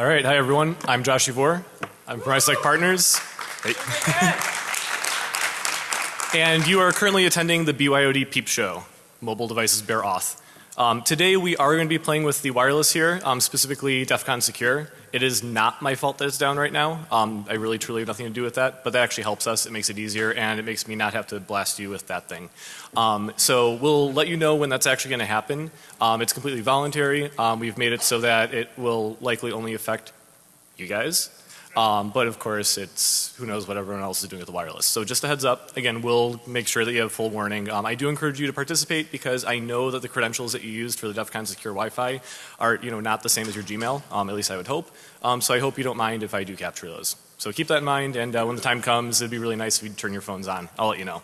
All right, hi everyone. I'm Josh Yvor. I'm from iSec Partners. And you are currently attending the BYOD Peep Show, Mobile Devices Bear Auth. Um, today we are going to be playing with the wireless here, um, specifically DEF CON Secure. It is not my fault that it's down right now. Um, I really truly have nothing to do with that, but that actually helps us. It makes it easier and it makes me not have to blast you with that thing. Um, so we'll let you know when that's actually going to happen. Um, it's completely voluntary. Um, we've made it so that it will likely only affect you guys. Um, but of course it's who knows what everyone else is doing with the wireless. So just a heads up, again we'll make sure that you have full warning. Um, I do encourage you to participate because I know that the credentials that you used for the DEF CON secure Wi-Fi are you know not the same as your Gmail, um, at least I would hope. Um, so I hope you don't mind if I do capture those. So keep that in mind and uh, when the time comes it'd be really nice if you turn your phones on. I'll let you know.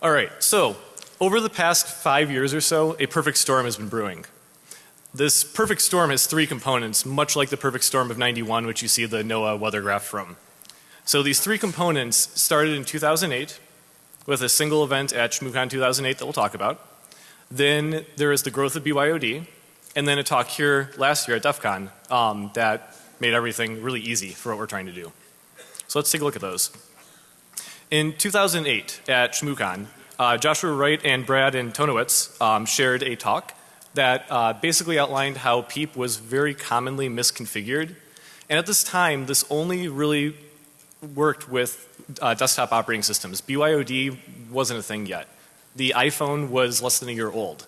Alright, so over the past five years or so a perfect storm has been brewing. This perfect storm has three components, much like the perfect storm of 91, which you see the NOAA weather graph from. So these three components started in 2008 with a single event at ShmooCon 2008 that we'll talk about. Then there is the growth of BYOD and then a talk here last year at DEF CON um, that made everything really easy for what we're trying to do. So let's take a look at those. In 2008 at ShmooCon, uh, Joshua Wright and Brad Antonowitz um, shared a talk that uh, basically outlined how PEEP was very commonly misconfigured. And at this time, this only really worked with uh, desktop operating systems. BYOD wasn't a thing yet. The iPhone was less than a year old.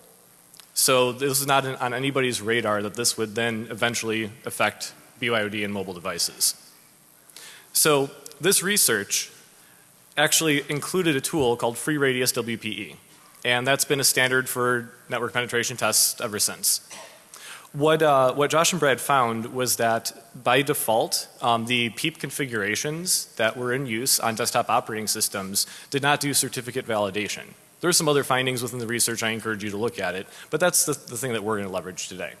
So this was not on anybody's radar that this would then eventually affect BYOD and mobile devices. So this research actually included a tool called FreeRadius WPE and that's been a standard for network penetration tests ever since. What, uh, what Josh and Brad found was that by default um, the PEEP configurations that were in use on desktop operating systems did not do certificate validation. There are some other findings within the research I encourage you to look at it, but that's the, the thing that we're going to leverage today.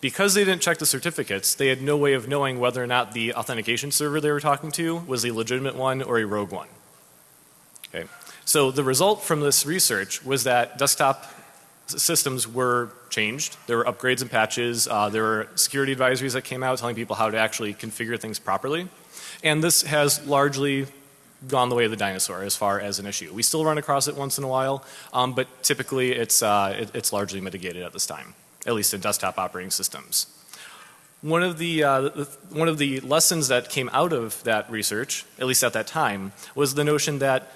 Because they didn't check the certificates, they had no way of knowing whether or not the authentication server they were talking to was a legitimate one or a rogue one. Okay. So the result from this research was that desktop systems were changed. There were upgrades and patches. Uh, there were security advisories that came out telling people how to actually configure things properly. And this has largely gone the way of the dinosaur as far as an issue. We still run across it once in a while, um, but typically it's, uh, it, it's largely mitigated at this time, at least in desktop operating systems. One of the, uh, the, one of the lessons that came out of that research, at least at that time, was the notion that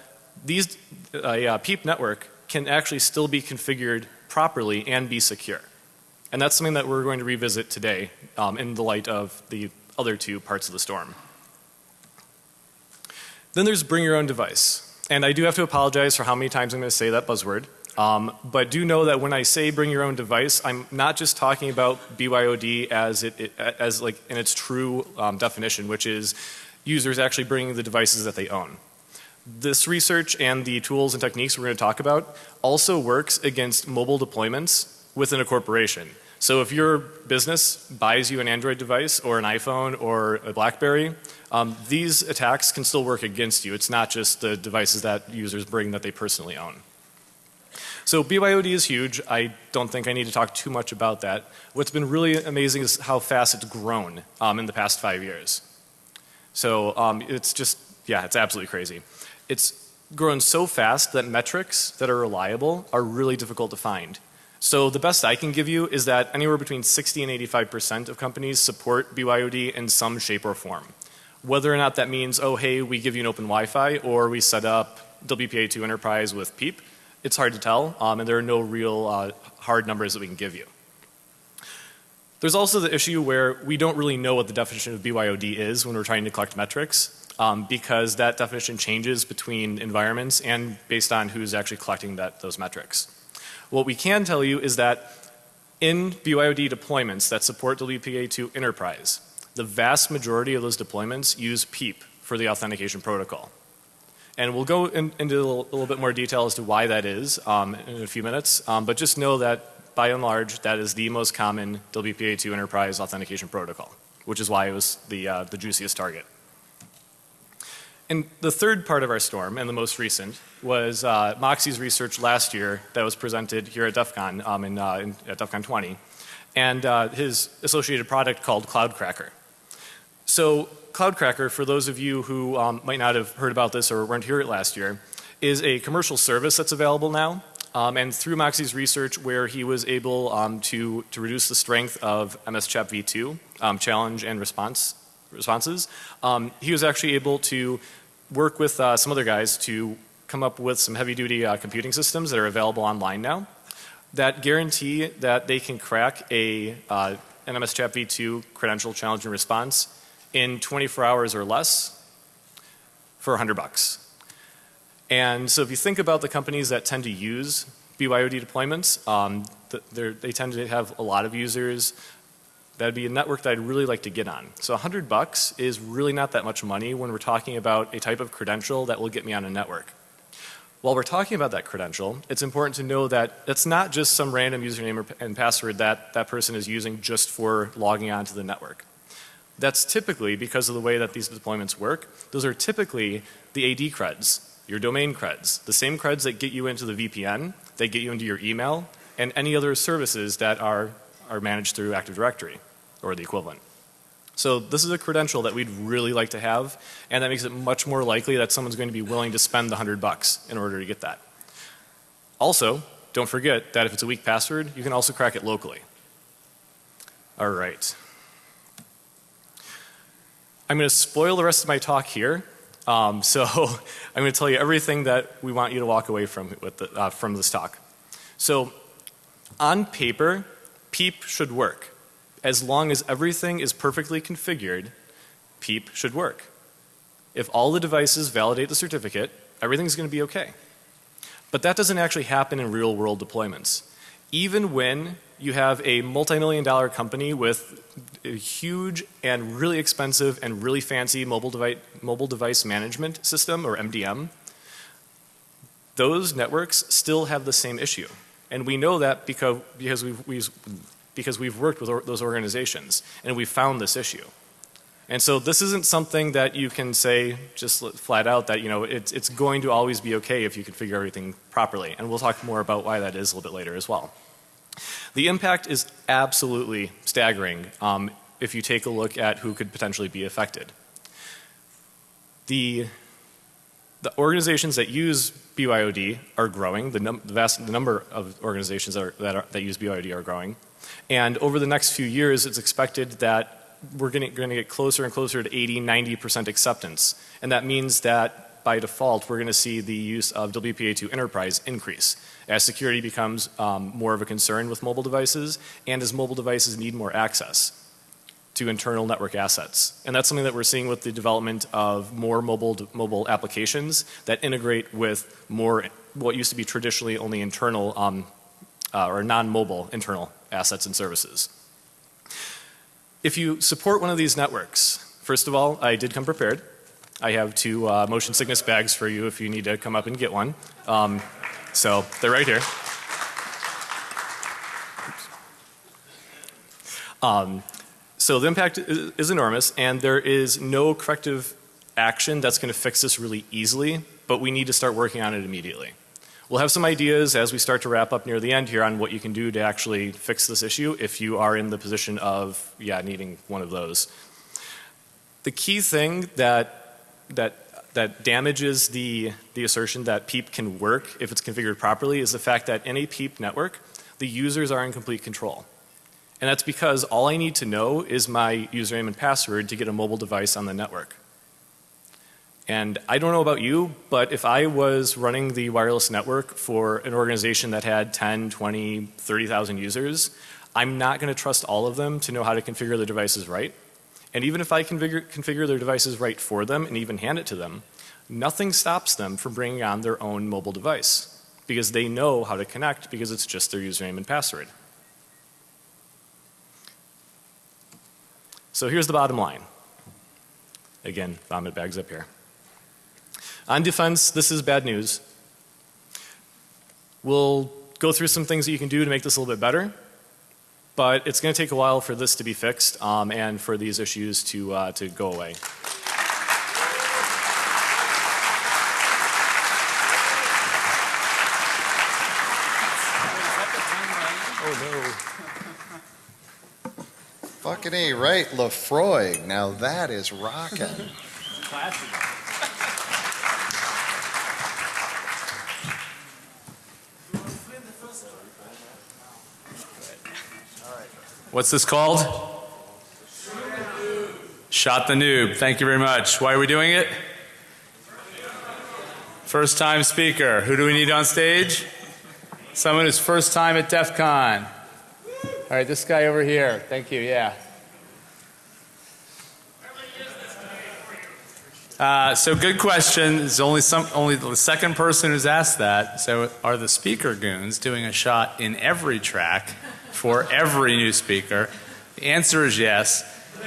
these uh, PEEP network can actually still be configured properly and be secure. And that's something that we're going to revisit today um, in the light of the other two parts of the storm. Then there's bring your own device. And I do have to apologize for how many times I'm going to say that buzzword. Um, but do know that when I say bring your own device, I'm not just talking about BYOD as it, it as like in its true um, definition, which is users actually bringing the devices that they own. This research and the tools and techniques we're going to talk about also works against mobile deployments within a corporation. So if your business buys you an Android device or an iPhone or a Blackberry, um, these attacks can still work against you. It's not just the devices that users bring that they personally own. So BYOD is huge. I don't think I need to talk too much about that. What's been really amazing is how fast it's grown um, in the past five years. So um, it's just, yeah, it's absolutely crazy it's grown so fast that metrics that are reliable are really difficult to find. So the best I can give you is that anywhere between 60 and 85 percent of companies support BYOD in some shape or form. Whether or not that means, oh hey, we give you an open Wi-Fi or we set up WPA2 Enterprise with PEEP, it's hard to tell um, and there are no real uh, hard numbers that we can give you. There's also the issue where we don't really know what the definition of BYOD is when we're trying to collect metrics um, because that definition changes between environments and based on who's actually collecting that, those metrics. What we can tell you is that in BYOD deployments that support WPA2 Enterprise, the vast majority of those deployments use PEEP for the authentication protocol. And we'll go in, into a little, little, bit more detail as to why that is um, in a few minutes. Um, but just know that by and large that is the most common WPA2 Enterprise authentication protocol, which is why it was the, uh, the juiciest target. And the third part of our storm and the most recent was uh, Moxie's research last year that was presented here at DEF CON um, in, uh, in, at DEF CON 20. and uh, his associated product called Cloudcracker. So Cloudcracker, for those of you who um, might not have heard about this or weren't here last year, is a commercial service that's available now. Um, and through Moxie's research where he was able um, to, to reduce the strength of MS Chat v2, um, challenge and response responses, um, he was actually able to work with uh, some other guys to come up with some heavy duty uh, computing systems that are available online now that guarantee that they can crack a uh, NMS Chat v2 credential challenge and response in 24 hours or less for 100 bucks. And so if you think about the companies that tend to use BYOD deployments, um, they tend to have a lot of users. That'd be a network that I'd really like to get on. So 100 bucks is really not that much money when we're talking about a type of credential that will get me on a network. While we're talking about that credential, it's important to know that it's not just some random username and password that that person is using just for logging onto the network. That's typically, because of the way that these deployments work, those are typically the AD creds, your domain creds, the same creds that get you into the VPN, that get you into your email, and any other services that are, are managed through Active Directory or the equivalent. So this is a credential that we'd really like to have and that makes it much more likely that someone's going to be willing to spend the hundred bucks in order to get that. Also, don't forget that if it's a weak password, you can also crack it locally. All right. I'm going to spoil the rest of my talk here. Um, so I'm going to tell you everything that we want you to walk away from with the, uh, from this talk. So on paper, PEEP should work. As long as everything is perfectly configured, PEEP should work. If all the devices validate the certificate, everything's going to be okay. But that doesn't actually happen in real world deployments. Even when you have a multi-million dollar company with a huge and really expensive and really fancy mobile device, mobile device management system or MDM, those networks still have the same issue. And we know that because, because, we've, we've, because we've worked with or, those organizations and we've found this issue. And so this isn't something that you can say just flat out that you know it's, it's going to always be okay if you configure everything properly. And we'll talk more about why that is a little bit later as well. The impact is absolutely staggering um, if you take a look at who could potentially be affected. The, the organizations that use BYOD are growing. The, num the vast the number of organizations that, are, that, are, that use BYOD are growing. And over the next few years, it's expected that we're going to get closer and closer to 80, 90 percent acceptance. And that means that by default we're going to see the use of WPA2 Enterprise increase as security becomes um, more of a concern with mobile devices and as mobile devices need more access to internal network assets. And that's something that we're seeing with the development of more mobile mobile applications that integrate with more what used to be traditionally only internal um, uh, or non-mobile internal assets and services. If you support one of these networks, first of all, I did come prepared. I have two uh, motion sickness bags for you if you need to come up and get one. Um, so they're right here. Um, so the impact is, enormous and there is no corrective action that's going to fix this really easily, but we need to start working on it immediately. We'll have some ideas as we start to wrap up near the end here on what you can do to actually fix this issue if you are in the position of, yeah, needing one of those. The key thing that that that damages the, the assertion that PEEP can work if it's configured properly is the fact that in a PEEP network, the users are in complete control. And that's because all I need to know is my username and password to get a mobile device on the network. And I don't know about you, but if I was running the wireless network for an organization that had 10, 20, 30,000 users, I'm not going to trust all of them to know how to configure their devices right. And even if I configure, configure their devices right for them and even hand it to them, nothing stops them from bringing on their own mobile device because they know how to connect because it's just their username and password. So here's the bottom line. Again, vomit bags up here. On defense, this is bad news. We'll go through some things that you can do to make this a little bit better. But it's going to take a while for this to be fixed um, and for these issues to, uh, to go away. Oh no. Fucking A, right? Lefroy. Now that is rocking. What's this called? Shot the noob. Thank you very much. Why are we doing it? First time speaker. Who do we need on stage? Someone who's first time at DEF CON. All right, this guy over here. Thank you. Yeah. Uh, so good question. There's only some, only the second person who's asked that. So are the speaker goons doing a shot in every track for every new speaker? The answer is yes.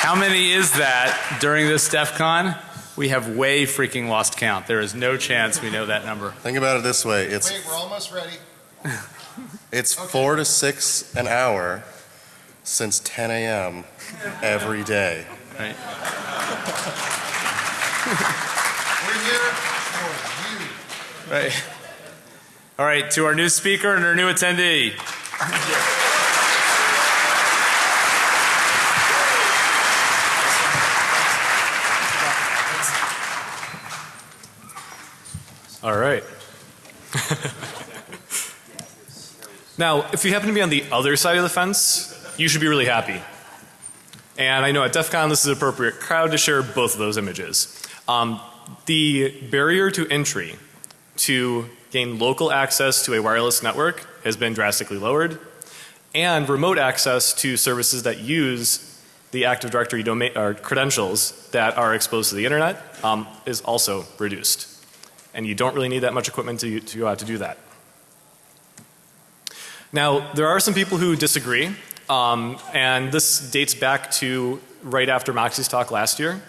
How many is that during this DEF CON? We have way freaking lost count. There is no chance we know that number. Think about it this way. It's Wait, we're almost ready. it's four to six an hour since 10 a.m. every day. Right? We're here for you. Right. All right, to our new speaker and our new attendee. All right. now, if you happen to be on the other side of the fence, you should be really happy. And I know at DEF CON this is an appropriate crowd to share both of those images. Um, the barrier to entry to gain local access to a wireless network has been drastically lowered and remote access to services that use the Active Directory domain or credentials that are exposed to the internet um, is also reduced. And you don't really need that much equipment to, to go out to do that. Now, there are some people who disagree, um, and this dates back to right after Moxie's talk last year.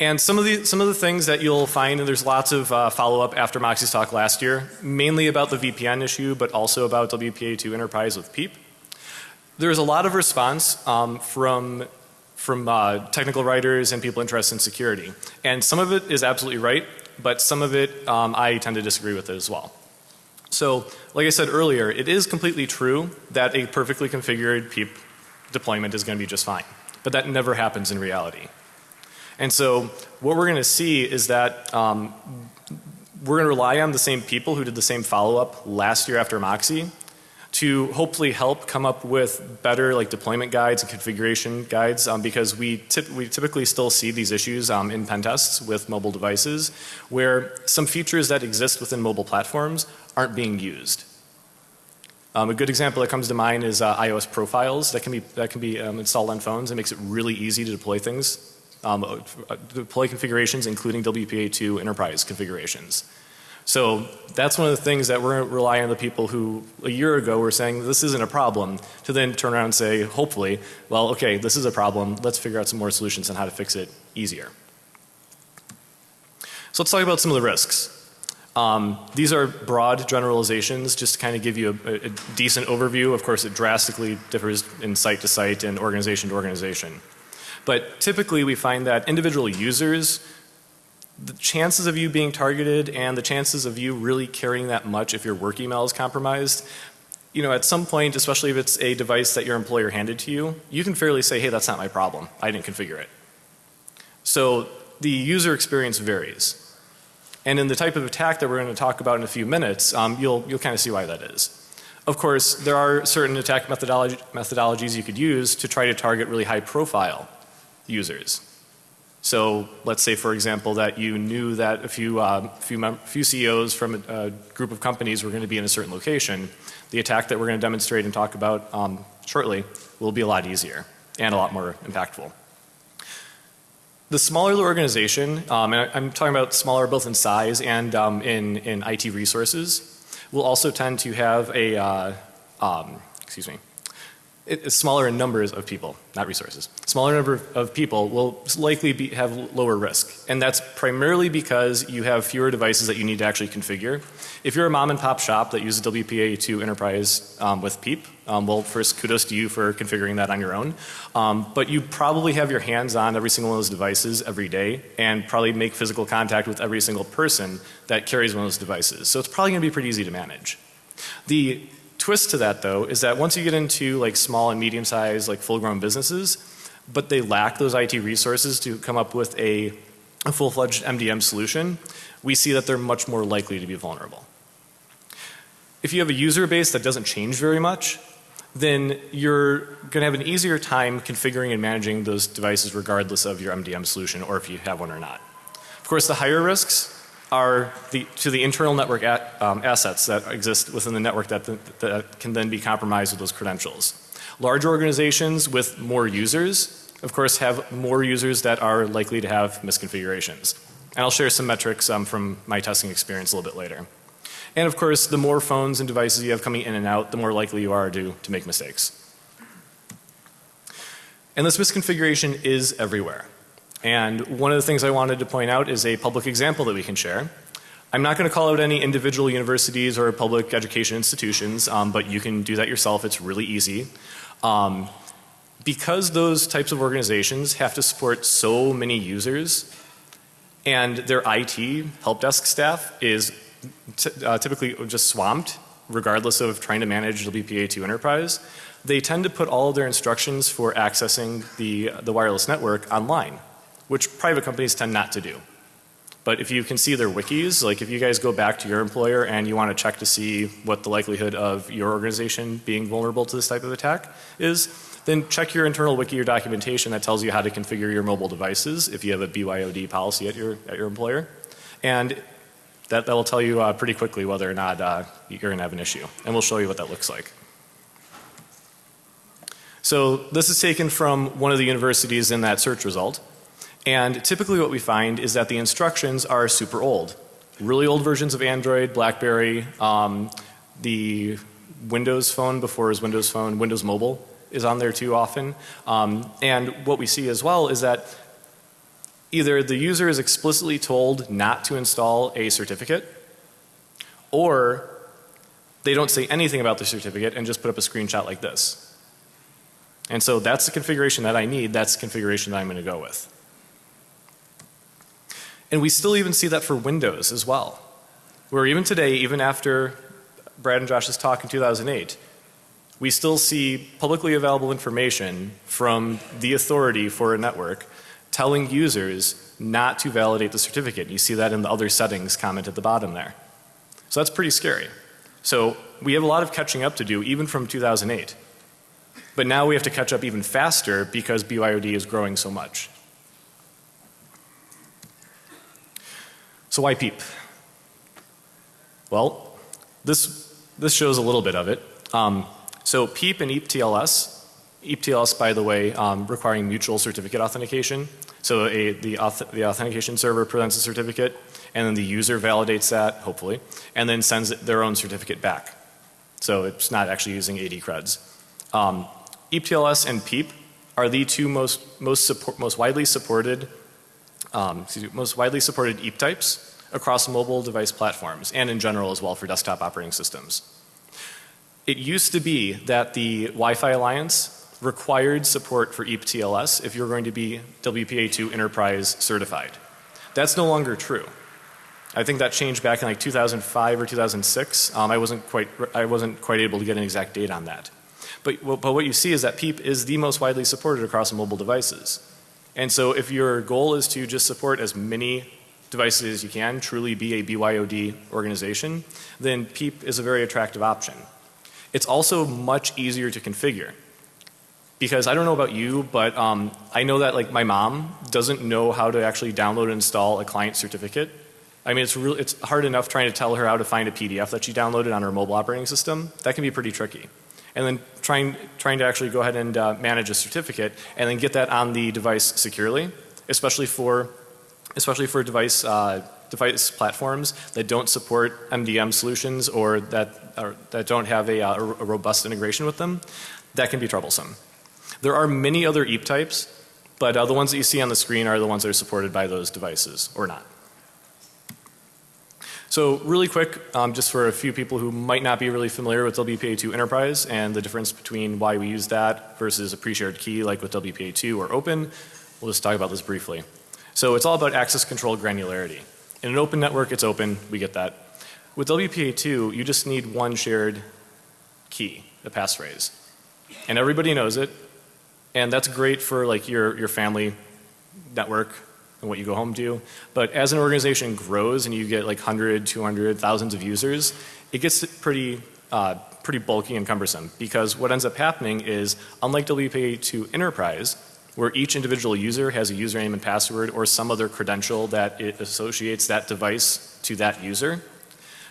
And some of the some of the things that you'll find, and there's lots of uh, follow up after Moxie's talk last year, mainly about the VPN issue, but also about WPA2 Enterprise with PEEP. There's a lot of response um, from from uh, technical writers and people interested in security, and some of it is absolutely right, but some of it um, I tend to disagree with it as well. So, like I said earlier, it is completely true that a perfectly configured PEEP deployment is going to be just fine, but that never happens in reality. And so what we're going to see is that um, we're going to rely on the same people who did the same follow up last year after Moxie to hopefully help come up with better like deployment guides and configuration guides um, because we, tip, we typically still see these issues um, in pen tests with mobile devices where some features that exist within mobile platforms aren't being used. Um, a good example that comes to mind is uh, iOS profiles that can be that can be um, installed on phones. It makes it really easy to deploy things um, uh, deploy configurations including WPA2 enterprise configurations. So that's one of the things that we're relying on the people who a year ago were saying this isn't a problem to then turn around and say hopefully well okay this is a problem let's figure out some more solutions on how to fix it easier. So let's talk about some of the risks. Um, these are broad generalizations just to kind of give you a, a decent overview. Of course it drastically differs in site to site and organization to organization. But typically we find that individual users the chances of you being targeted and the chances of you really caring that much if your work email is compromised you know at some point especially if it's a device that your employer handed to you you can fairly say hey that's not my problem I didn't configure it. So the user experience varies. And in the type of attack that we're going to talk about in a few minutes um, you'll you'll kind of see why that is. Of course there are certain attack methodology, methodologies you could use to try to target really high profile users. So let's say for example that you knew that a few, uh, few, few CEOs from a, a, group of companies were going to be in a certain location. The attack that we're going to demonstrate and talk about um, shortly will be a lot easier and a lot more impactful. The smaller the organization, um, and I'm talking about smaller both in size and um, in, in IT resources, will also tend to have a, uh, um, excuse me, it, smaller in numbers of people, not resources. Smaller number of people will likely be, have lower risk. And that's primarily because you have fewer devices that you need to actually configure. If you're a mom and pop shop that uses WPA2 enterprise um, with PEEP, um, well first kudos to you for configuring that on your own. Um, but you probably have your hands on every single one of those devices every day and probably make physical contact with every single person that carries one of those devices. So it's probably going to be pretty easy to manage. The twist to that though is that once you get into like small and medium sized like full grown businesses, but they lack those IT resources to come up with a, a full fledged MDM solution, we see that they're much more likely to be vulnerable. If you have a user base that doesn't change very much, then you're going to have an easier time configuring and managing those devices regardless of your MDM solution or if you have one or not. Of course, the higher risks are the, to the internal network at, um, assets that exist within the network that, that can then be compromised with those credentials. Large organizations with more users, of course, have more users that are likely to have misconfigurations. And I'll share some metrics um, from my testing experience a little bit later. And of course, the more phones and devices you have coming in and out, the more likely you are to, to make mistakes. And this misconfiguration is everywhere. And one of the things I wanted to point out is a public example that we can share. I'm not going to call out any individual universities or public education institutions, um, but you can do that yourself. It's really easy. Um, because those types of organizations have to support so many users and their IT help desk staff is uh, typically just swamped regardless of trying to manage WPA2 enterprise, they tend to put all of their instructions for accessing the, the wireless network online, which private companies tend not to do. But if you can see their wikis, like if you guys go back to your employer and you want to check to see what the likelihood of your organization being vulnerable to this type of attack is, then check your internal wiki or documentation that tells you how to configure your mobile devices if you have a BYOD policy at your, at your employer. And that, that will tell you uh, pretty quickly whether or not uh, you're going to have an issue. And we'll show you what that looks like. So this is taken from one of the universities in that search result. And typically what we find is that the instructions are super old. Really old versions of Android, Blackberry, um, the Windows phone before was Windows Phone, Windows Mobile is on there too often. Um, and what we see as well is that either the user is explicitly told not to install a certificate or they don't say anything about the certificate and just put up a screenshot like this. And so that's the configuration that I need. That's the configuration that I'm going to go with. And we still even see that for Windows as well. Where even today, even after Brad and Josh's talk in 2008, we still see publicly available information from the authority for a network telling users not to validate the certificate. You see that in the other settings comment at the bottom there. So that's pretty scary. So we have a lot of catching up to do even from 2008. But now we have to catch up even faster because BYOD is growing so much. So why PEEP? Well, this, this shows a little bit of it. Um, so PEEP and EAP-TLS, EAP-TLS by the way um, requiring mutual certificate authentication. So a, the, auth the authentication server presents a certificate and then the user validates that hopefully and then sends their own certificate back. So it's not actually using AD creds. Um, EAP-TLS and PEEP are the two most, most, support, most widely supported um, me, most widely supported EAP types across mobile device platforms and in general as well for desktop operating systems. It used to be that the Wi-Fi Alliance required support for EAP-TLS if you're going to be WPA2 enterprise certified. That's no longer true. I think that changed back in like 2005 or 2006. Um, I wasn't quite I wasn't quite able to get an exact date on that. But, but what you see is that PEEP is the most widely supported across mobile devices. And so if your goal is to just support as many devices as you can, truly be a BYOD organization, then PEEP is a very attractive option. It's also much easier to configure. Because I don't know about you, but um, I know that like my mom doesn't know how to actually download and install a client certificate. I mean, it's really, it's hard enough trying to tell her how to find a PDF that she downloaded on her mobile operating system. That can be pretty tricky and then trying, trying to actually go ahead and uh, manage a certificate and then get that on the device securely, especially for, especially for device, uh, device platforms that don't support MDM solutions or that, or that don't have a, uh, a robust integration with them, that can be troublesome. There are many other EAP types, but uh, the ones that you see on the screen are the ones that are supported by those devices or not. So really quick, um, just for a few people who might not be really familiar with WPA2 Enterprise and the difference between why we use that versus a pre-shared key like with WPA2 or open, we'll just talk about this briefly. So it's all about access control granularity. In an open network, it's open, we get that. With WPA2, you just need one shared key, a passphrase. And everybody knows it. And that's great for like your, your family network and what you go home to. But as an organization grows and you get like 100, 200, thousands of users, it gets pretty, uh, pretty bulky and cumbersome because what ends up happening is unlike WPA to Enterprise, where each individual user has a username and password or some other credential that it associates that device to that user,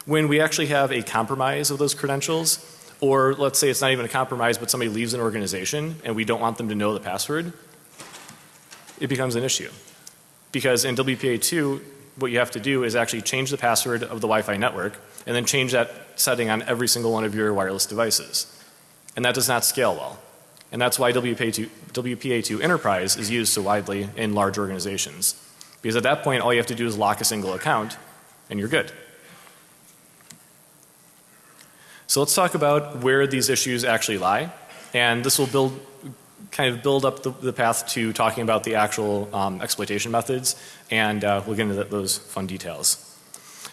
when we actually have a compromise of those credentials, or let's say it's not even a compromise but somebody leaves an organization and we don't want them to know the password, it becomes an issue. Because in WPA2, what you have to do is actually change the password of the Wi-Fi network and then change that setting on every single one of your wireless devices. And that does not scale well. And that's why WPA2, WPA2 Enterprise is used so widely in large organizations. Because at that point all you have to do is lock a single account and you're good. So let's talk about where these issues actually lie. And this will build, kind of build up the, the path to talking about the actual um, exploitation methods and uh, we'll get into those fun details.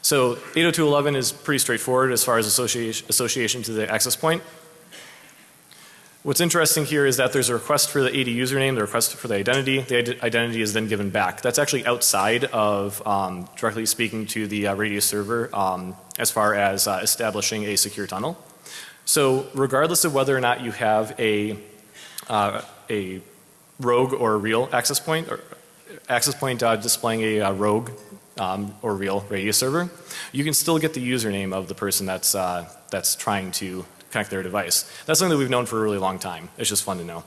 So 802.11 is pretty straightforward as far as association, association to the access point. What's interesting here is that there's a request for the AD username, the request for the identity. The identity is then given back. That's actually outside of um, directly speaking to the uh, Radius server um, as far as uh, establishing a secure tunnel. So regardless of whether or not you have a, uh, a rogue or a real access point or access point uh, displaying a uh, rogue um, or real Radius server, you can still get the username of the person that's, uh, that's trying to connect their device. That's something that we've known for a really long time. It's just fun to know.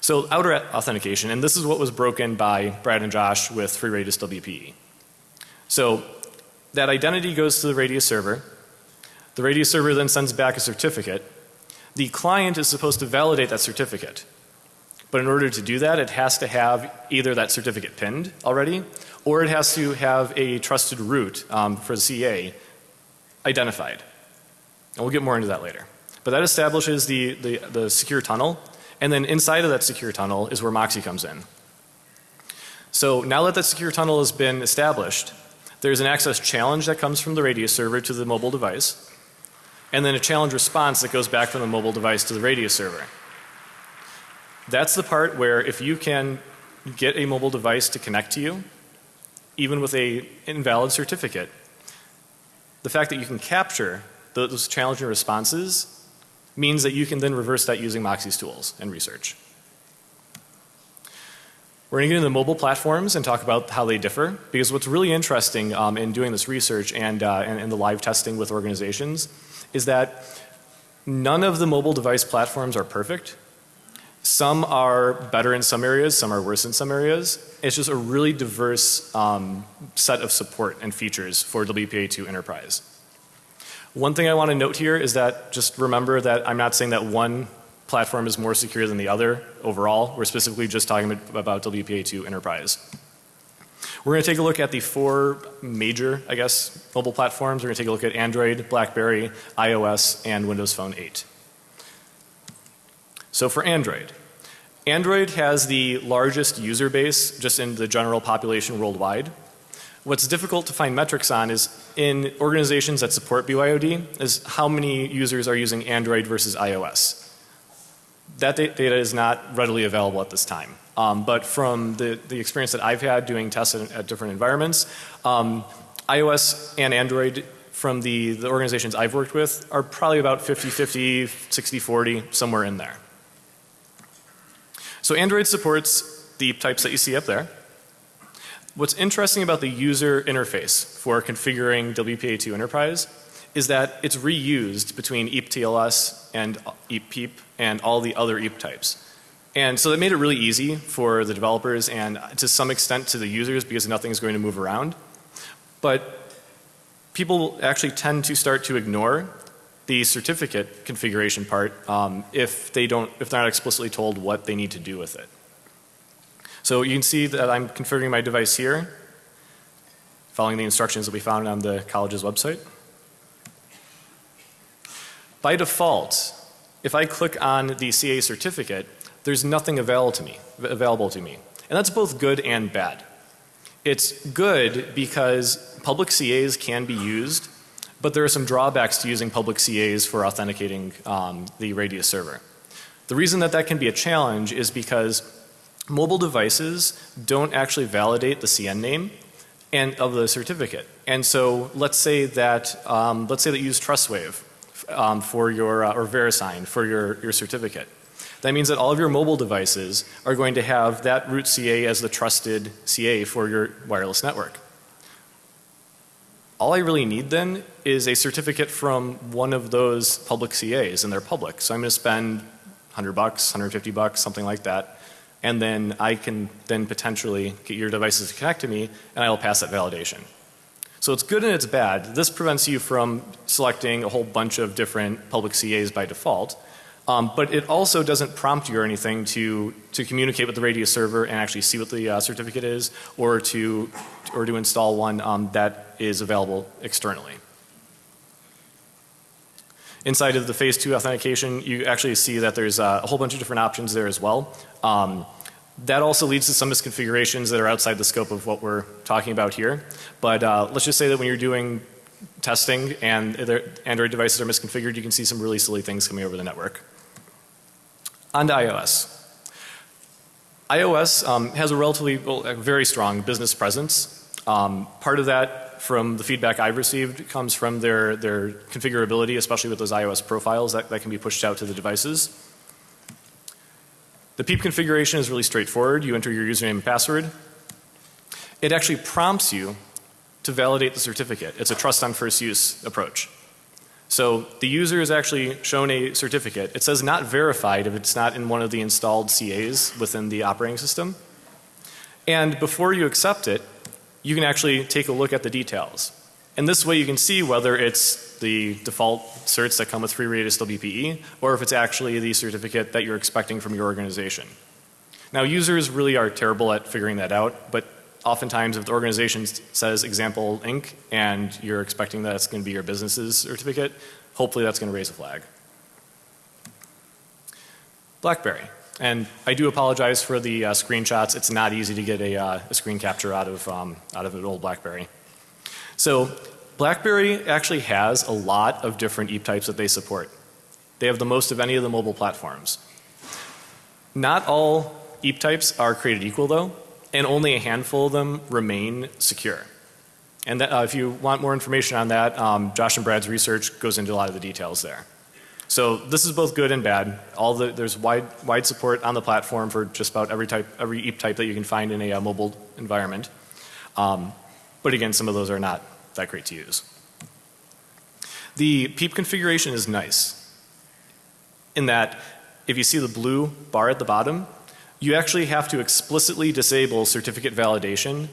So outer authentication, and this is what was broken by Brad and Josh with Free Radius WPE. So that identity goes to the Radius server. The Radius server then sends back a certificate. The client is supposed to validate that certificate. But in order to do that, it has to have either that certificate pinned already, or it has to have a trusted root um, for the CA identified. And we'll get more into that later. But that establishes the, the, the secure tunnel and then inside of that secure tunnel is where Moxie comes in. So now that that secure tunnel has been established, there's an access challenge that comes from the Radius server to the mobile device and then a challenge response that goes back from the mobile device to the Radius server. That's the part where if you can get a mobile device to connect to you, even with a invalid certificate, the fact that you can capture those challenging responses means that you can then reverse that using Moxie's tools and research. We're going to get into the mobile platforms and talk about how they differ because what's really interesting um, in doing this research and, uh, and, and the live testing with organizations is that none of the mobile device platforms are perfect. Some are better in some areas, some are worse in some areas. It's just a really diverse um, set of support and features for WPA2 Enterprise. One thing I want to note here is that just remember that I'm not saying that one platform is more secure than the other overall. We're specifically just talking about WPA2 Enterprise. We're going to take a look at the four major, I guess, mobile platforms. We're going to take a look at Android, BlackBerry, iOS, and Windows Phone 8. So for Android, Android has the largest user base just in the general population worldwide. What's difficult to find metrics on is in organizations that support BYOD is how many users are using Android versus iOS. That data is not readily available at this time. Um, but from the, the experience that I've had doing tests at, at different environments, um, iOS and Android from the, the organizations I've worked with are probably about 50-50, 60-40, somewhere in there. So Android supports the types that you see up there. What's interesting about the user interface for configuring WPA2 Enterprise is that it's reused between EAP-TLS and EAP-PEEP and all the other EAP types. And so that made it really easy for the developers and to some extent to the users because nothing is going to move around. But people actually tend to start to ignore the certificate configuration part um, if they don't, if they're not explicitly told what they need to do with it. So you can see that I'm configuring my device here following the instructions that we found on the college's website. By default, if I click on the CA certificate, there's nothing available to me, available to me. And that's both good and bad. It's good because public CAs can be used But there are some drawbacks to using public CAs for authenticating um, the Radius server. The reason that that can be a challenge is because mobile devices don't actually validate the CN name and of the certificate. And so let's say that um, let's say that you use TrustWave um, for your uh, or VeriSign for your your certificate. That means that all of your mobile devices are going to have that root CA as the trusted CA for your wireless network. All I really need then is a certificate from one of those public CAs and they're public. So I'm going to spend 100 bucks, 150 bucks, something like that. And then I can then potentially get your devices to connect to me and I will pass that validation. So it's good and it's bad. This prevents you from selecting a whole bunch of different public CAs by default. Um, but it also doesn't prompt you or anything to, to communicate with the Radius server and actually see what the uh, certificate is or to, or to install one um, that is available externally. Inside of the phase two authentication, you actually see that there's uh, a whole bunch of different options there as well. Um, that also leads to some misconfigurations that are outside the scope of what we're talking about here. But uh, let's just say that when you're doing testing and Android devices are misconfigured, you can see some really silly things coming over the network. On to iOS. iOS um, has a relatively, well, a very strong business presence. Um, part of that from the feedback I've received comes from their, their configurability, especially with those iOS profiles that, that can be pushed out to the devices. The PEEP configuration is really straightforward. You enter your username and password. It actually prompts you to validate the certificate. It's a trust on first use approach. So the user is actually shown a certificate. It says not verified if it's not in one of the installed CAs within the operating system. And before you accept it, you can actually take a look at the details. And this way you can see whether it's the default certs that come with free radius WPE or if it's actually the certificate that you're expecting from your organization. Now users really are terrible at figuring that out, but oftentimes if the organization says example Inc. and you're expecting that it's going to be your business's certificate, hopefully that's going to raise a flag. BlackBerry. And I do apologize for the uh, screenshots. It's not easy to get a, uh, a screen capture out of, um, out of an old BlackBerry. So BlackBerry actually has a lot of different EAP types that they support. They have the most of any of the mobile platforms. Not all EAP types are created equal though, and only a handful of them remain secure. And that, uh, if you want more information on that, um, Josh and Brad's research goes into a lot of the details there. So this is both good and bad. All the, there's wide, wide support on the platform for just about every type, every EAP type that you can find in a uh, mobile environment. Um, but again, some of those are not that great to use. The PEEP configuration is nice in that if you see the blue bar at the bottom, you actually have to explicitly disable certificate validation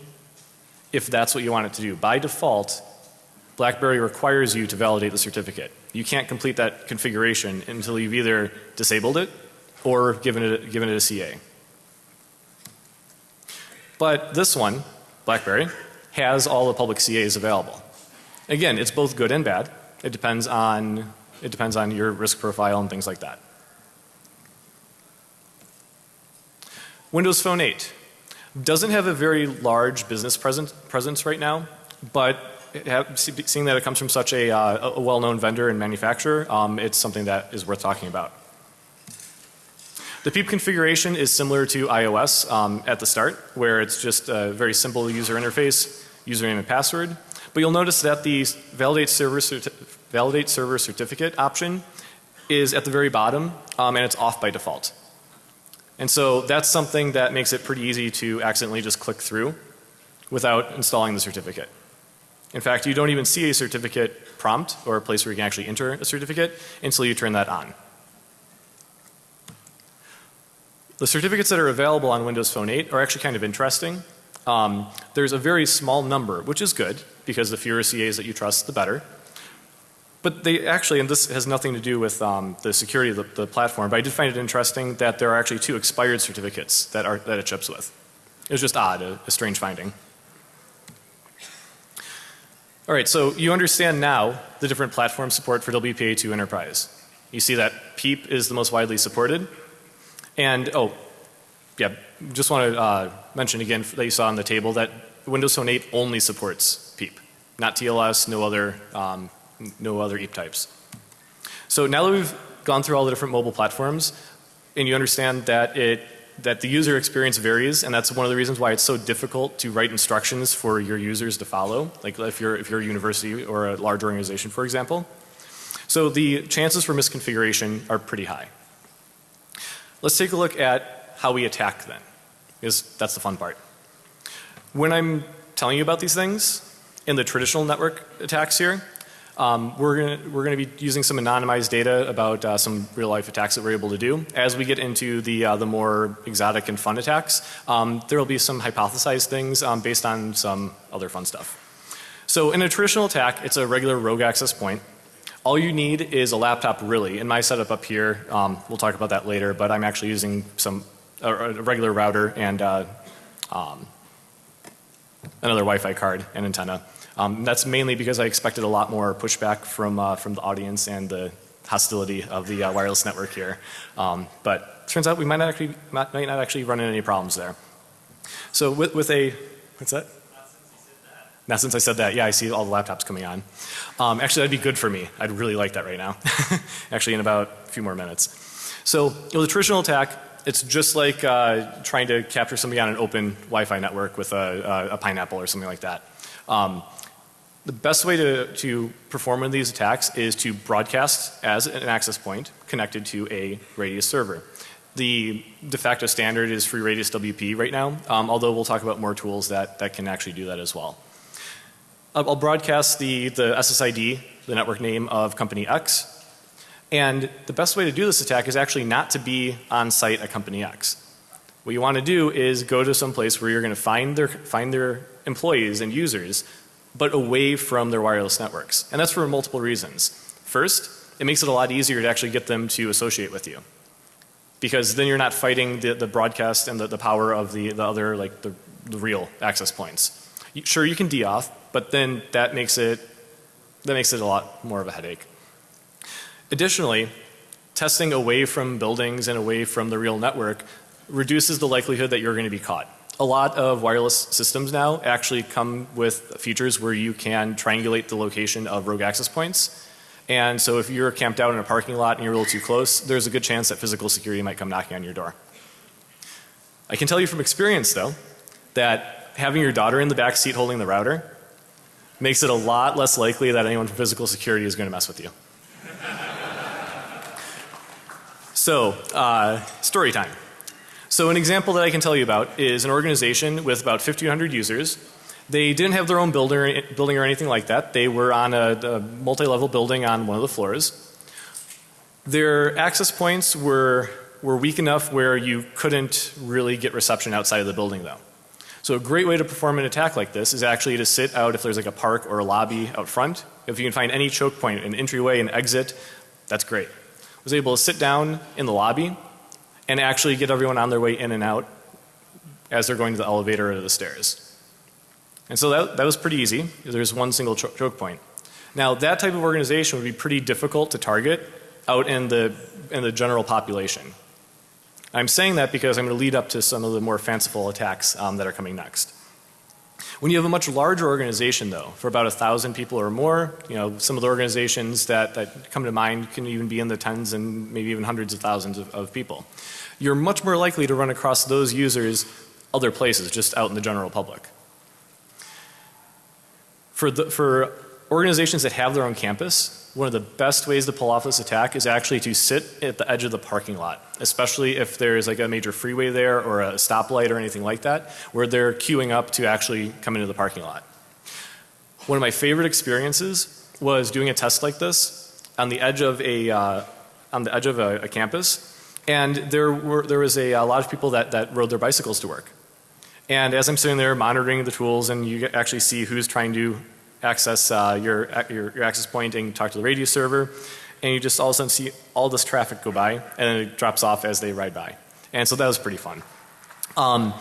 if that's what you want it to do. By default, BlackBerry requires you to validate the certificate. You can't complete that configuration until you've either disabled it or given it, given it a CA. But this one, BlackBerry, has all the public CAs available. Again, it's both good and bad. It depends on, it depends on your risk profile and things like that. Windows Phone 8 doesn't have a very large business presence, presence right now, but seeing that it comes from such a, uh, a well-known vendor and manufacturer, um, it's something that is worth talking about. The PEEP configuration is similar to iOS um, at the start where it's just a very simple user interface, username and password. But you'll notice that the validate server, validate server certificate option is at the very bottom um, and it's off by default. And so that's something that makes it pretty easy to accidentally just click through without installing the certificate. In fact, you don't even see a certificate prompt or a place where you can actually enter a certificate until you turn that on. The certificates that are available on Windows Phone 8 are actually kind of interesting. Um, there's a very small number, which is good because the fewer CAs that you trust, the better. But they actually, and this has nothing to do with um, the security of the, the, platform, but I did find it interesting that there are actually two expired certificates that, are, that it ships with. It was just odd, a, a strange finding. All right, so you understand now the different platform support for WPA2 Enterprise. You see that PEEP is the most widely supported. And oh, yeah, just want to uh, mention again that you saw on the table that Windows Phone 8 only supports PEEP, not TLS, no other um, No other EAP types. So now that we've gone through all the different mobile platforms and you understand that it that the user experience varies and that's one of the reasons why it's so difficult to write instructions for your users to follow like if you're if you're a university or a large organization for example. So the chances for misconfiguration are pretty high. Let's take a look at how we attack then because that's the fun part. When I'm telling you about these things in the traditional network attacks here um, we're going we're to be using some anonymized data about uh, some real life attacks that we're able to do. As we get into the uh, the more exotic and fun attacks, um, there will be some hypothesized things um, based on some other fun stuff. So in a traditional attack, it's a regular rogue access point. All you need is a laptop really. In my setup up here, um, we'll talk about that later, but I'm actually using some a, a regular router and uh, um, another Wi-Fi card and antenna. Um, that's mainly because I expected a lot more pushback from uh, from the audience and the hostility of the uh, wireless network here. Um, but turns out we might not actually might not actually run into any problems there. So with with a what's that? Now since I said that, yeah, I see all the laptops coming on. Um, actually, that'd be good for me. I'd really like that right now. actually, in about a few more minutes. So, with a traditional attack, it's just like uh, trying to capture somebody on an open Wi-Fi network with a, a, a pineapple or something like that. Um, the best way to, to perform one of these attacks is to broadcast as an access point connected to a radius server. The de facto standard is free radius WP right now, um, although we'll talk about more tools that, that can actually do that as well. I'll, broadcast the, the SSID, the network name of company X, and the best way to do this attack is actually not to be on site at company X. What you want to do is go to some place where you're going to find their, find their employees and users but away from their wireless networks. And that's for multiple reasons. First, it makes it a lot easier to actually get them to associate with you. Because then you're not fighting the, the broadcast and the, the power of the, the other like the, the real access points. You, sure you can deauth, but then that makes it that makes it a lot more of a headache. Additionally, testing away from buildings and away from the real network reduces the likelihood that you're going to be caught a lot of wireless systems now actually come with features where you can triangulate the location of rogue access points. And so if you're camped out in a parking lot and you're a little too close, there's a good chance that physical security might come knocking on your door. I can tell you from experience though that having your daughter in the back seat holding the router makes it a lot less likely that anyone from physical security is going to mess with you. so, uh, story time. So an example that I can tell you about is an organization with about 1500 users. They didn't have their own builder, building or anything like that. They were on a, a multi-level building on one of the floors. Their access points were, were weak enough where you couldn't really get reception outside of the building though. So a great way to perform an attack like this is actually to sit out if there's like a park or a lobby out front. If you can find any choke point, an entryway, an exit, that's great. I was able to sit down in the lobby and actually get everyone on their way in and out as they're going to the elevator or the stairs. And so that, that was pretty easy. There's one single cho choke point. Now that type of organization would be pretty difficult to target out in the, in the general population. I'm saying that because I'm going to lead up to some of the more fanciful attacks um, that are coming next. When you have a much larger organization though, for about a thousand people or more, you know, some of the organizations that, that come to mind can even be in the tens and maybe even hundreds of thousands of, of people. You're much more likely to run across those users other places, just out in the general public. For, the, for organizations that have their own campus, one of the best ways to pull off this attack is actually to sit at the edge of the parking lot, especially if there's like a major freeway there or a stoplight or anything like that, where they're queuing up to actually come into the parking lot. One of my favorite experiences was doing a test like this on the edge of a, uh, on the edge of a, a campus, and there were there was a, a lot of people that, that rode their bicycles to work. And as I'm sitting there monitoring the tools and you actually see who's trying to access uh, your, your, your access point and talk to the radio server and you just all of a sudden see all this traffic go by and then it drops off as they ride by. And so that was pretty fun. Um,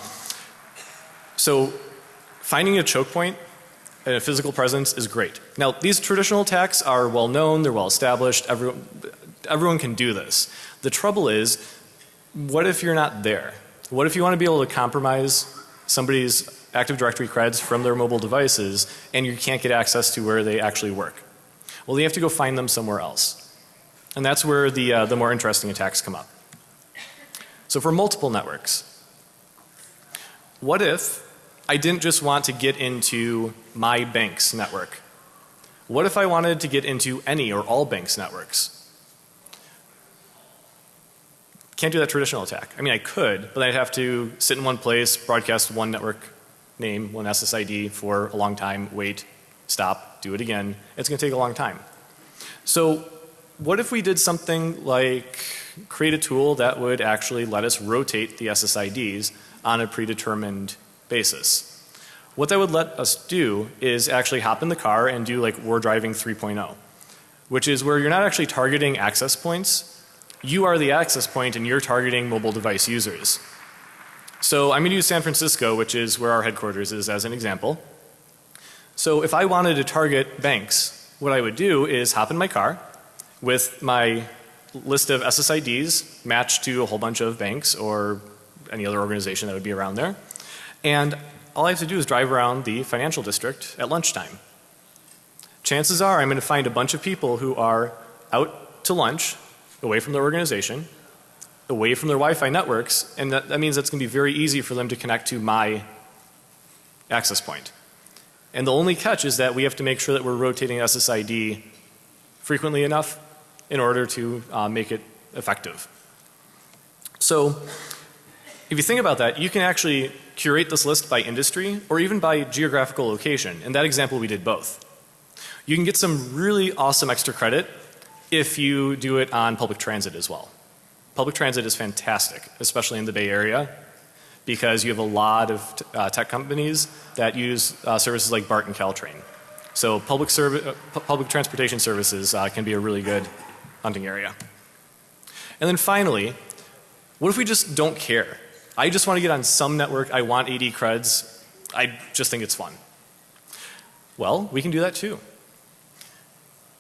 so finding a choke point and a physical presence is great. Now these traditional attacks are well known, they're well established, everyone, everyone can do this. The trouble is, what if you're not there? What if you want to be able to compromise somebody's Active Directory creds from their mobile devices and you can't get access to where they actually work? Well, you have to go find them somewhere else. And that's where the, uh, the more interesting attacks come up. So for multiple networks, what if I didn't just want to get into my bank's network? What if I wanted to get into any or all banks' networks? Can't do that traditional attack. I mean, I could, but I'd have to sit in one place, broadcast one network name, one SSID for a long time, wait, stop, do it again. It's going to take a long time. So what if we did something like create a tool that would actually let us rotate the SSIDs on a predetermined basis? What that would let us do is actually hop in the car and do like we're driving 3.0, which is where you're not actually targeting access points. You are the access point and you're targeting mobile device users. So I'm going to use San Francisco, which is where our headquarters is as an example. So if I wanted to target banks, what I would do is hop in my car with my list of SSIDs matched to a whole bunch of banks or any other organization that would be around there. And all I have to do is drive around the financial district at lunchtime. Chances are I'm going to find a bunch of people who are out to lunch away from their organization, away from their Wi-Fi networks, and that, that means it's going to be very easy for them to connect to my access point. And the only catch is that we have to make sure that we're rotating SSID frequently enough in order to uh, make it effective. So if you think about that, you can actually curate this list by industry or even by geographical location. In that example, we did both. You can get some really awesome extra credit if you do it on public transit as well. Public transit is fantastic, especially in the Bay Area because you have a lot of uh, tech companies that use uh, services like BART and Caltrain. So public, uh, public transportation services uh, can be a really good hunting area. And then finally, what if we just don't care? I just want to get on some network, I want AD creds, I just think it's fun. Well, we can do that too.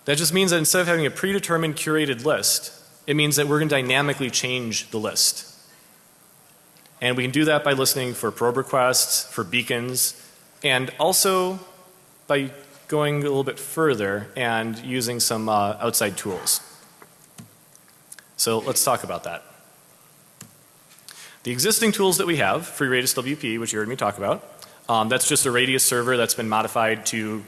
That just means that instead of having a predetermined curated list, it means that we're going to dynamically change the list. And we can do that by listening for probe requests, for beacons, and also by going a little bit further and using some uh, outside tools. So let's talk about that. The existing tools that we have, FreeRadius WP, which you heard me talk about, um, that's just a radius server that's been modified to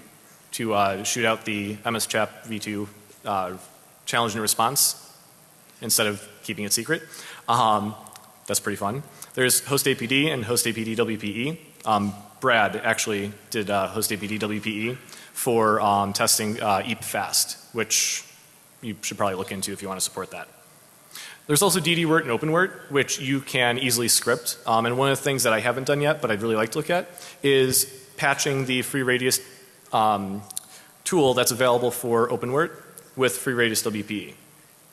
to uh, shoot out the MSChap v2 uh, challenge and response instead of keeping it secret. Um, that's pretty fun. There's HostAPD and HostAPD WPE. Um, Brad actually did uh, HostAPD WPE for um, testing uh, EAP fast, which you should probably look into if you want to support that. There's also DDWrt and OpenWrt, which you can easily script. Um, and one of the things that I haven't done yet, but I'd really like to look at, is patching the FreeRadius um, tool that's available for OpenWrt with FreeRadius WPE.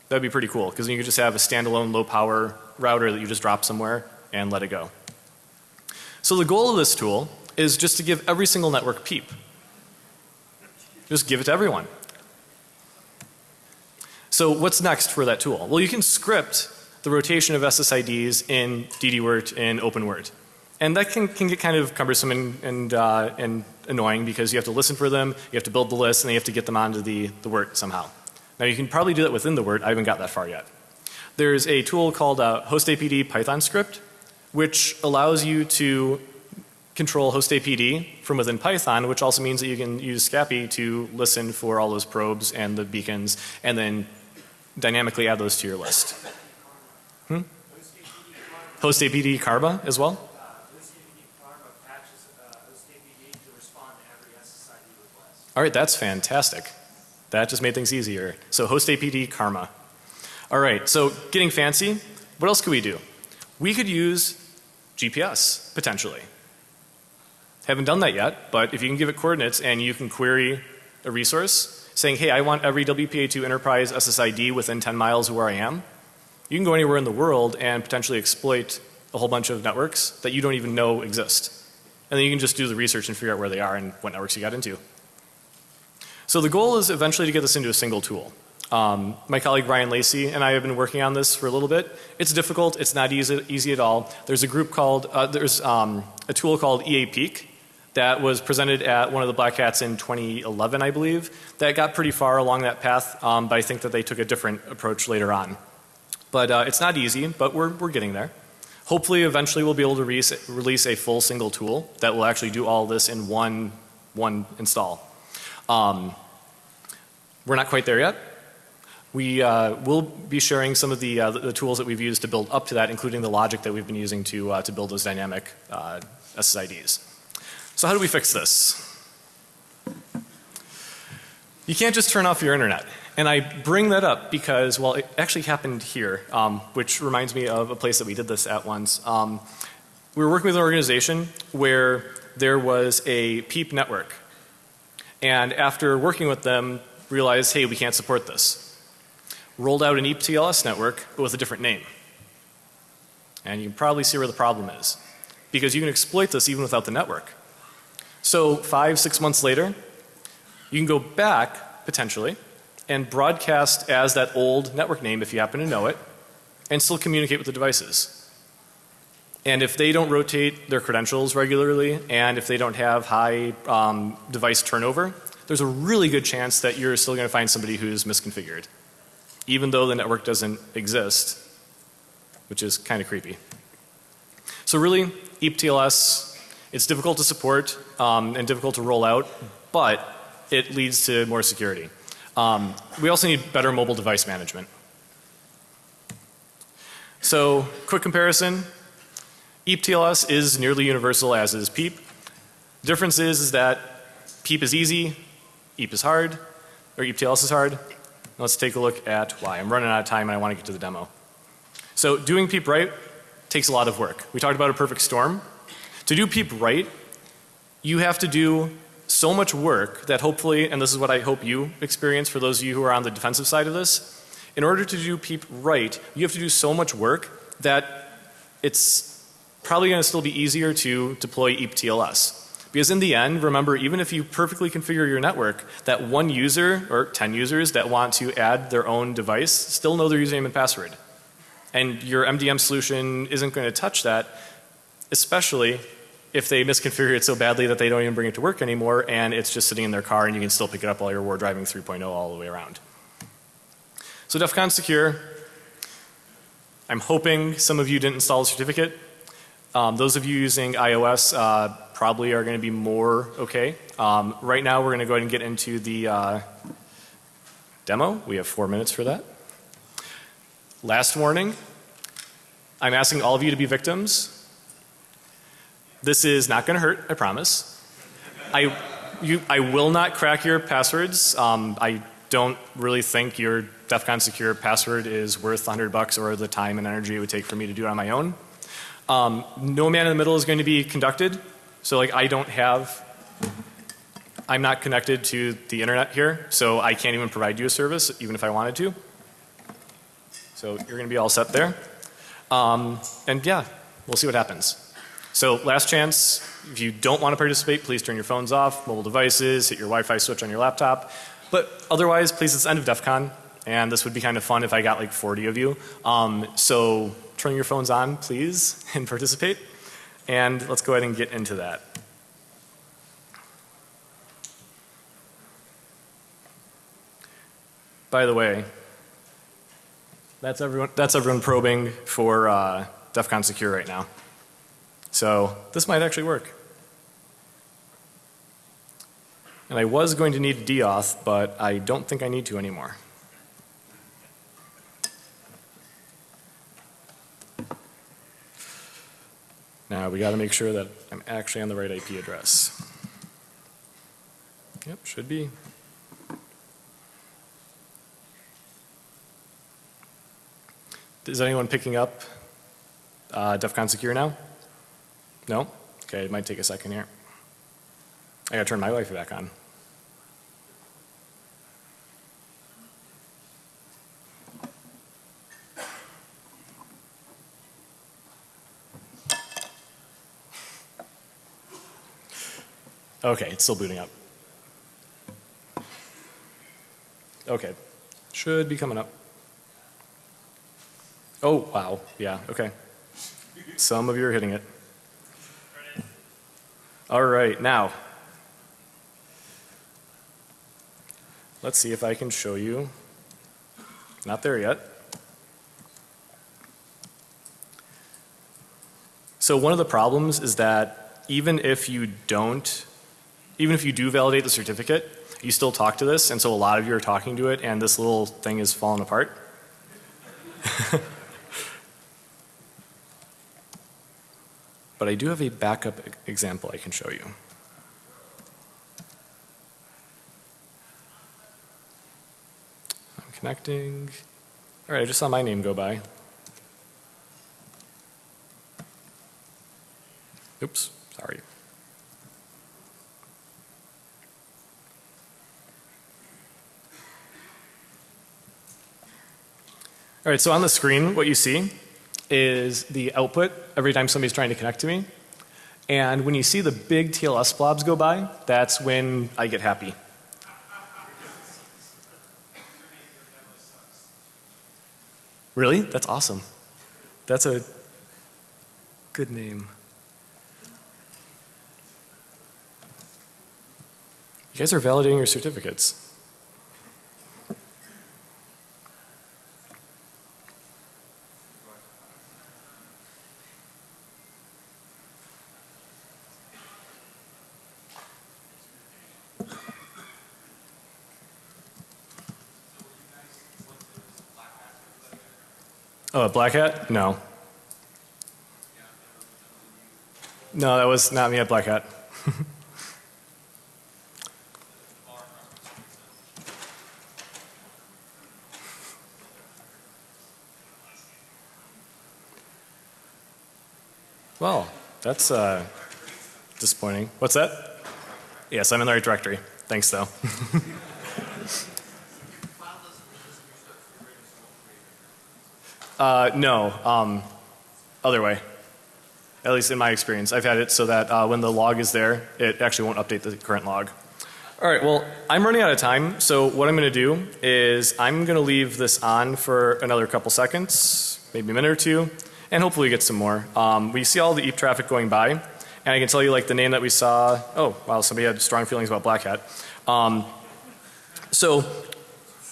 That'd be pretty cool because you could just have a standalone low power router that you just drop somewhere and let it go. So the goal of this tool is just to give every single network PEEP. Just give it to everyone. So what's next for that tool? Well, you can script the rotation of SSIDs in DDWrt and OpenWrt. And that can, can get kind of cumbersome and, and, uh, and annoying because you have to listen for them, you have to build the list, and then you have to get them onto the, the WRT somehow. Now you can probably do that within the WRT. I haven't got that far yet. There's a tool called uh, HostAPD Python script, which allows you to control HostAPD from within Python, which also means that you can use Scapy to listen for all those probes and the beacons and then dynamically add those to your list. Hmm? HostAPD Karma as well? All right, that's fantastic. That just made things easier. So host APD Karma. All right, so getting fancy, what else could we do? We could use GPS potentially. Haven't done that yet, but if you can give it coordinates and you can query a resource saying, hey, I want every WPA2 enterprise SSID within 10 miles of where I am, you can go anywhere in the world and potentially exploit a whole bunch of networks that you don't even know exist. And then you can just do the research and figure out where they are and what networks you got into. So the goal is eventually to get this into a single tool. Um, my colleague Ryan Lacey and I have been working on this for a little bit. It's difficult. It's not easy, easy at all. There's a group called, uh, there's um, a tool called EA Peak that was presented at one of the Black Hats in 2011, I believe, that got pretty far along that path, um, but I think that they took a different approach later on. But uh, it's not easy, but we're, we're getting there. Hopefully, eventually, we'll be able to release, release a full single tool that will actually do all this in one, one install. Um, we're not quite there yet. We uh, will be sharing some of the, uh, the, tools that we've used to build up to that, including the logic that we've been using to, uh, to build those dynamic uh, SSIDs. So how do we fix this? You can't just turn off your internet. And I bring that up because, well, it actually happened here, um, which reminds me of a place that we did this at once. Um, we were working with an organization where there was a PEEP network. And after working with them, realized, hey, we can't support this. Rolled out an EPTLS network, but with a different name. And you can probably see where the problem is. Because you can exploit this even without the network. So five, six months later, you can go back, potentially, and broadcast as that old network name if you happen to know it, and still communicate with the devices. And if they don't rotate their credentials regularly, and if they don't have high um, device turnover, there's a really good chance that you're still going to find somebody who's misconfigured, even though the network doesn't exist, which is kind of creepy. So really, E EPTLS, it's difficult to support um, and difficult to roll out, but it leads to more security. Um, we also need better mobile device management. So, quick comparison. EPTLS is nearly universal as is PEEP. Difference is, is that PEEP is easy, EEP is hard, or EPTLS is hard. Let's take a look at why. I'm running out of time and I want to get to the demo. So doing PEEP right takes a lot of work. We talked about a perfect storm. To do PEEP right, you have to do so much work that hopefully, and this is what I hope you experience for those of you who are on the defensive side of this, in order to do PEEP right, you have to do so much work that it's probably going to still be easier to deploy E EPTLS. Because in the end, remember, even if you perfectly configure your network, that one user or 10 users that want to add their own device still know their username and password. And your MDM solution isn't going to touch that, especially if they misconfigure it so badly that they don't even bring it to work anymore and it's just sitting in their car and you can still pick it up while you're war driving 3.0 all the way around. So DEF CON secure, I'm hoping some of you didn't install a certificate. Um, those of you using iOS uh, probably are going to be more okay. Um, right now we're going to go ahead and get into the uh, demo. We have four minutes for that. Last warning, I'm asking all of you to be victims. This is not going to hurt, I promise. I, you, I will not crack your passwords. Um, I don't really think your DEF CON secure password is worth 100 bucks or the time and energy it would take for me to do it on my own. Um, no man in the middle is going to be conducted. So like I don't have, I'm not connected to the internet here, so I can't even provide you a service even if I wanted to. So you're going to be all set there. Um, and yeah, we'll see what happens. So last chance, if you don't want to participate, please turn your phones off, mobile devices, hit your Wi-Fi switch on your laptop. But otherwise, please, it's the end of DEF CON. And this would be kind of fun if I got like 40 of you. Um, so turn your phones on, please, and participate. And let's go ahead and get into that. By the way, that's everyone, that's everyone probing for uh, DEF CON secure right now. So this might actually work. And I was going to need a deauth, but I don't think I need to anymore. Now we got to make sure that I'm actually on the right IP address. Yep, should be. Is anyone picking up uh, DEF CON secure now? No? Okay, it might take a second here. I gotta turn my Wi-Fi back on. Okay, it's still booting up. Okay, should be coming up. Oh, wow, yeah, okay. Some of you are hitting it. All right, now. Let's see if I can show you. Not there yet. So one of the problems is that even if you don't, even if you do validate the certificate, you still talk to this, and so a lot of you are talking to it, and this little thing is falling apart. but I do have a backup example I can show you. I'm connecting. All right, I just saw my name go by. Oops, sorry. All right, so on the screen, what you see is the output every time somebody's trying to connect to me. And when you see the big TLS blobs go by, that's when I get happy. Really? That's awesome. That's a good name. You guys are validating your certificates. Oh, black hat? No. No, that was not me at Black Hat. well, that's uh, disappointing. What's that? Yes, I'm in the right directory. Thanks, though. Uh, no, um, other way. At least in my experience, I've had it so that uh, when the log is there, it actually won't update the current log. All right, well, I'm running out of time, so what I'm going to do is I'm going to leave this on for another couple seconds, maybe a minute or two, and hopefully get some more. Um, we see all the EAP traffic going by, and I can tell you like the name that we saw. Oh, wow, somebody had strong feelings about Black Hat. Um, so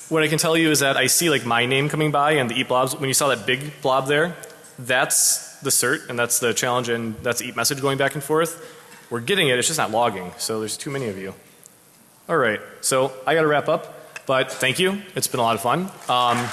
what I can tell you is that I see like my name coming by and the EAP blobs. When you saw that big blob there, that's the cert and that's the challenge and that's the EAP message going back and forth. We're getting it, it's just not logging. So there's too many of you. All right, so I got to wrap up, but thank you. It's been a lot of fun. Um,